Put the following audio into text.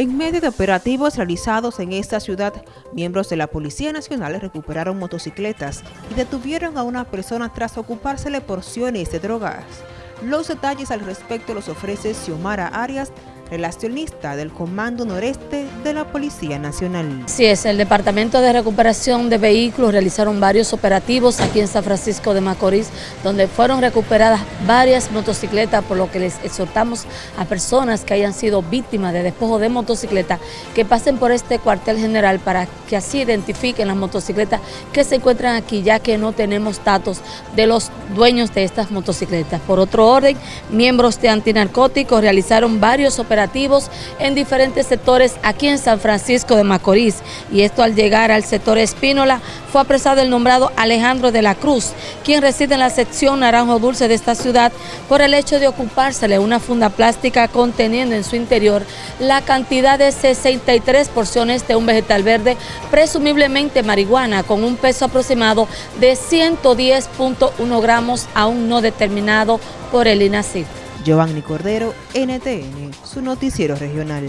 En medio de operativos realizados en esta ciudad, miembros de la Policía Nacional recuperaron motocicletas y detuvieron a una persona tras ocupársele porciones de drogas. Los detalles al respecto los ofrece Xiomara Arias, relacionista del Comando Noreste de la Policía Nacional. Sí, es, el Departamento de Recuperación de Vehículos realizaron varios operativos aquí en San Francisco de Macorís, donde fueron recuperadas varias motocicletas, por lo que les exhortamos a personas que hayan sido víctimas de despojo de motocicleta que pasen por este cuartel general para que así identifiquen las motocicletas que se encuentran aquí, ya que no tenemos datos de los dueños de estas motocicletas. Por otro orden, miembros de antinarcóticos realizaron varios operativos en diferentes sectores aquí en San Francisco de Macorís. Y esto al llegar al sector Espínola fue apresado el nombrado Alejandro de la Cruz, quien reside en la sección Naranjo Dulce de esta ciudad por el hecho de ocupársele una funda plástica conteniendo en su interior la cantidad de 63 porciones de un vegetal verde, presumiblemente marihuana, con un peso aproximado de 110.1 gramos aún no determinado por el INACIF. Giovanni Cordero, NTN, su noticiero regional.